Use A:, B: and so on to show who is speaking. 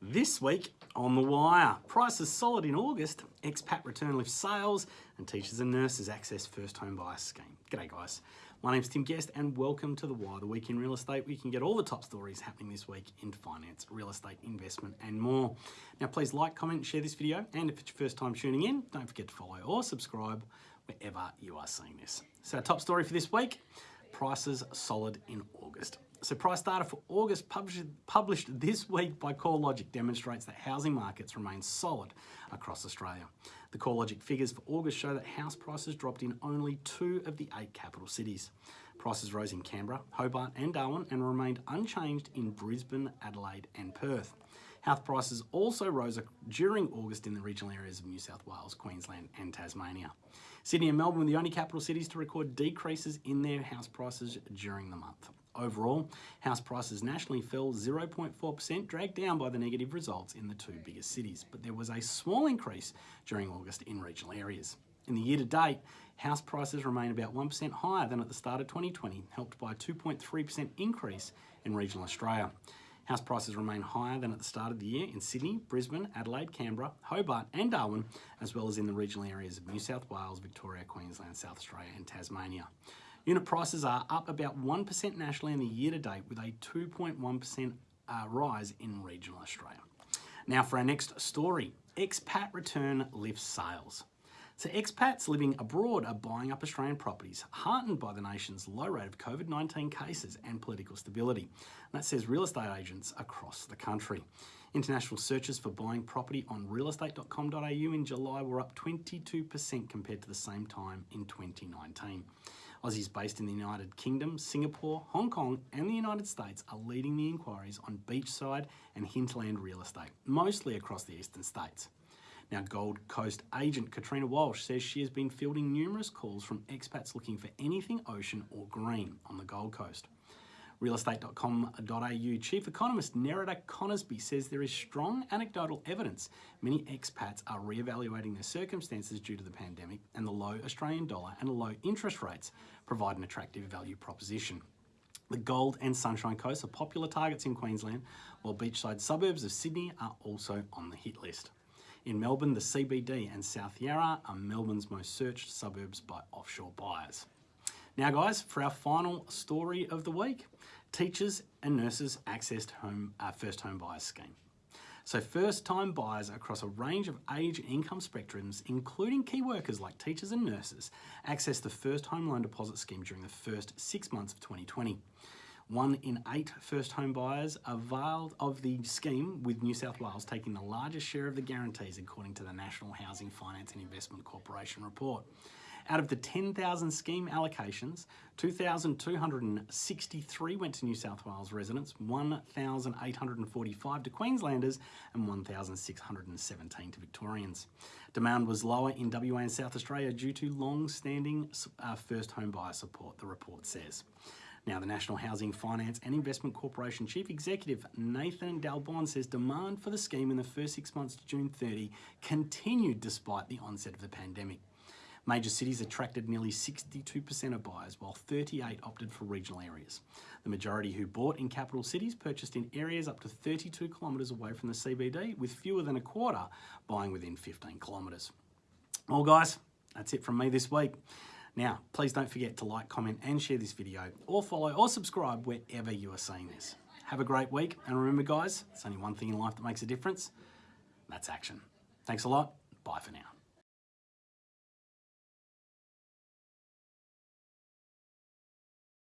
A: This week on The Wire, prices solid in August, expat return lifts sales, and teachers and nurses access first home buyer scheme. G'day guys, my name's Tim Guest and welcome to The Wire, the week in real estate where you can get all the top stories happening this week in finance, real estate, investment and more. Now please like, comment, share this video and if it's your first time tuning in, don't forget to follow or subscribe wherever you are seeing this. So our top story for this week, prices solid in August. So price data for August published, published this week by CoreLogic demonstrates that housing markets remain solid across Australia. The CoreLogic figures for August show that house prices dropped in only two of the eight capital cities. Prices rose in Canberra, Hobart and Darwin and remained unchanged in Brisbane, Adelaide and Perth. House prices also rose during August in the regional areas of New South Wales, Queensland and Tasmania. Sydney and Melbourne were the only capital cities to record decreases in their house prices during the month. Overall, house prices nationally fell 0.4%, dragged down by the negative results in the two biggest cities, but there was a small increase during August in regional areas. In the year to date, house prices remain about 1% higher than at the start of 2020, helped by a 2.3% increase in regional Australia. House prices remain higher than at the start of the year in Sydney, Brisbane, Adelaide, Canberra, Hobart and Darwin, as well as in the regional areas of New South Wales, Victoria, Queensland, South Australia and Tasmania. Unit prices are up about 1% nationally in the year to date with a 2.1% uh, rise in regional Australia. Now for our next story, expat return lifts sales. So expats living abroad are buying up Australian properties, heartened by the nation's low rate of COVID-19 cases and political stability. And that says real estate agents across the country. International searches for buying property on realestate.com.au in July were up 22% compared to the same time in 2019. Aussies based in the United Kingdom, Singapore, Hong Kong and the United States are leading the inquiries on beachside and hinterland real estate, mostly across the eastern states. Now, Gold Coast agent Katrina Walsh says she has been fielding numerous calls from expats looking for anything ocean or green on the Gold Coast. Realestate.com.au Chief Economist Nerida Conisbee says there is strong anecdotal evidence many expats are re-evaluating their circumstances due to the pandemic and the low Australian dollar and low interest rates provide an attractive value proposition. The Gold and Sunshine Coast are popular targets in Queensland, while beachside suburbs of Sydney are also on the hit list. In Melbourne, the CBD and South Yarra are Melbourne's most searched suburbs by offshore buyers. Now guys, for our final story of the week, teachers and nurses accessed home, uh, first home buyers scheme. So first time buyers across a range of age and income spectrums, including key workers like teachers and nurses, accessed the first home loan deposit scheme during the first six months of 2020. One in eight first home buyers availed of the scheme with New South Wales taking the largest share of the guarantees according to the National Housing Finance and Investment Corporation report. Out of the 10,000 scheme allocations, 2,263 went to New South Wales residents, 1,845 to Queenslanders and 1,617 to Victorians. Demand was lower in WA and South Australia due to long-standing uh, first home buyer support, the report says. Now, the National Housing Finance and Investment Corporation Chief Executive Nathan Dal Bon says demand for the scheme in the first six months to June 30 continued despite the onset of the pandemic. Major cities attracted nearly 62% of buyers, while 38 opted for regional areas. The majority who bought in capital cities purchased in areas up to 32 kilometres away from the CBD, with fewer than a quarter buying within 15 kilometres. Well guys, that's it from me this week. Now, please don't forget to like, comment and share this video, or follow or subscribe wherever you are seeing this. Have a great week, and remember guys, it's only one thing in life that makes a difference, that's action. Thanks a lot, bye for now.